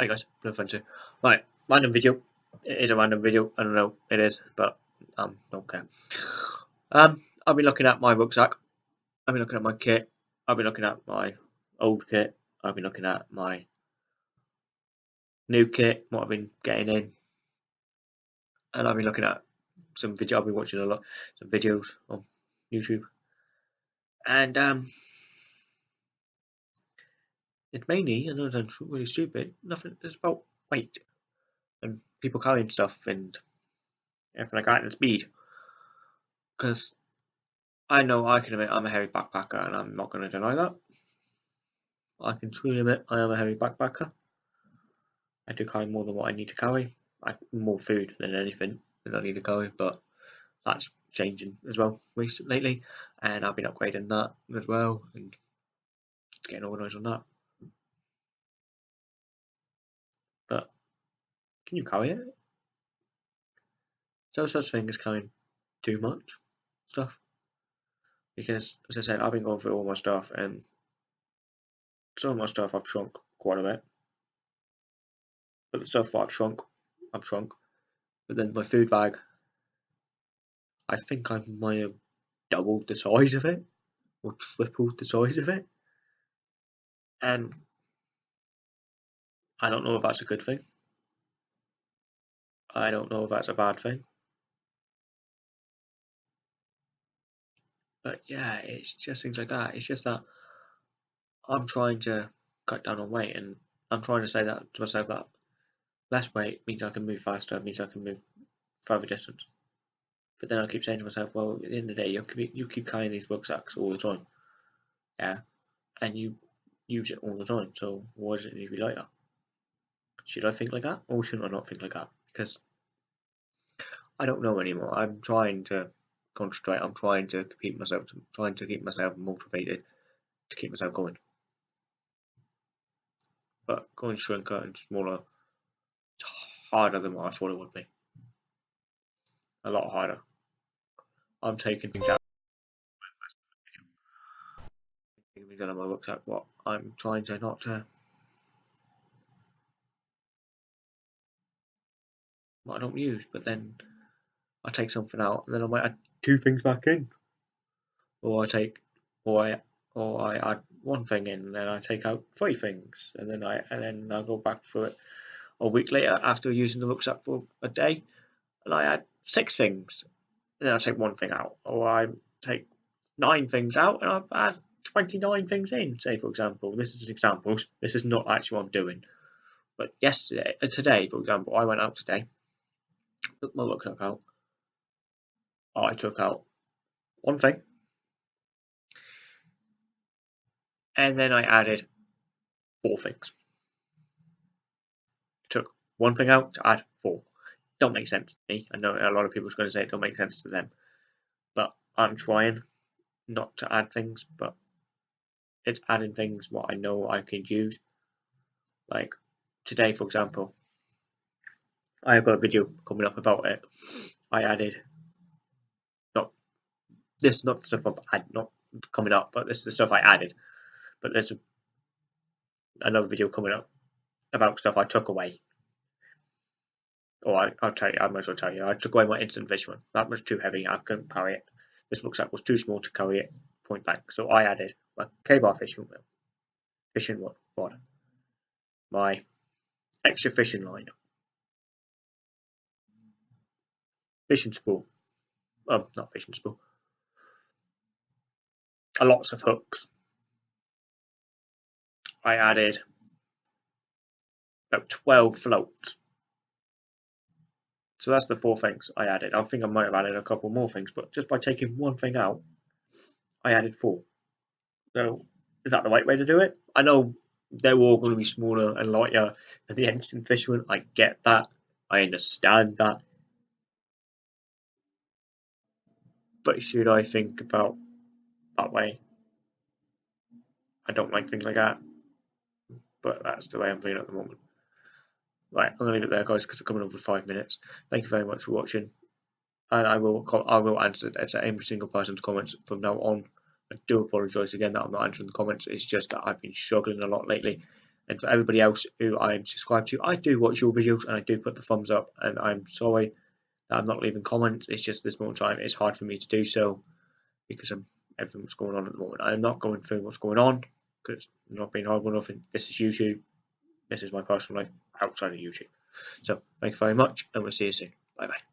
Hey guys, no fun too. Right, random video. It is a random video. I don't know it is, but um, don't care. Um, I'll be looking at my rucksack. I'll be looking at my kit. I'll be looking at my old kit. I'll be looking at my new kit. What I've been getting in, and I'll be looking at some video. I'll be watching a lot, some videos on YouTube, and um, it's mainly, I know it sounds really stupid, nothing, it's about weight and people carrying stuff and everything like that and speed. Because I know I can admit I'm a heavy backpacker and I'm not going to deny that. I can truly admit I am a heavy backpacker. I do carry more than what I need to carry. I, more food than anything that I need to carry, but that's changing as well recently lately, and I've been upgrading that as well and getting organised on that. But can you carry it? So such thing as carrying too much stuff. Because as I said, I've been going through all my stuff and some of my stuff I've shrunk quite a bit. But the stuff that I've shrunk, I've shrunk. But then my food bag, I think I might have doubled the size of it or tripled the size of it. And I don't know if that's a good thing. I don't know if that's a bad thing. But yeah, it's just things like that. It's just that I'm trying to cut down on weight and I'm trying to say that to myself that less weight means I can move faster, means I can move further distance. But then I keep saying to myself, well, at the end of the day, you keep, you keep carrying these rucksacks all the time. Yeah. And you use it all the time. So why does it need to be that? Should I think like that or should I not think like that? Because I don't know anymore. I'm trying to concentrate. I'm trying to keep myself, trying to keep myself motivated to keep myself going. But going shrinker and smaller, it's harder than what I thought it would be. A lot harder. I'm taking things out. Things of my rucksack. What I'm trying to not to what I don't use, but then I take something out and then I might add two things back in. Or I take or I or I add one thing in and then I take out three things and then I and then I go back for it a week later after using the rucksack for a day and I add six things. And then I take one thing out. Or I take nine things out and I add 29 things in, say for example. This is an example. This is not actually what I'm doing. But yesterday, uh, today, for example, I went out today took my rucksack out. I took out one thing. And then I added four things. Took one thing out to add four. Don't make sense to me. I know a lot of people are going to say it don't make sense to them. But I'm trying not to add things, but it's adding things what I know I can use. Like today, for example, I have got a video coming up about it. I added not this is not stuff I'm not coming up, but this is the stuff I added. But there's a, another video coming up about stuff I took away. Or I, will tell you, I might as well tell you. I took away my instant fisherman. That was too heavy. I couldn't carry it. This looks rucksack was too small to carry it point blank. So I added my K-bar fishing wheel, fishing rod, my extra fishing line, fishing spool. Um, not fishing spool. A lots of hooks. I added about 12 floats. So that's the four things I added. I think I might have added a couple more things, but just by taking one thing out, I added four. So is that the right way to do it? I know they're all going to be smaller and lighter than the instant fisherman. I get that. I understand that. But should I think about that way? I don't like things like that, but that's the way I'm feeling at the moment. Right, I'm gonna leave it there, guys, because we're coming over five minutes. Thank you very much for watching, and I will I will answer every single person's comments from now on. I do apologise again that I'm not answering the comments. It's just that I've been struggling a lot lately, And for everybody else who I'm subscribed to, I do watch your videos and I do put the thumbs up. And I'm sorry I'm not leaving comments. It's just this moment time it's hard for me to do so because of everything that's going on at the moment. I'm not going through what's going on because it's not being hard enough. And this is YouTube. This is my personal life outside of YouTube. So thank you very much, and we'll see you soon. Bye bye.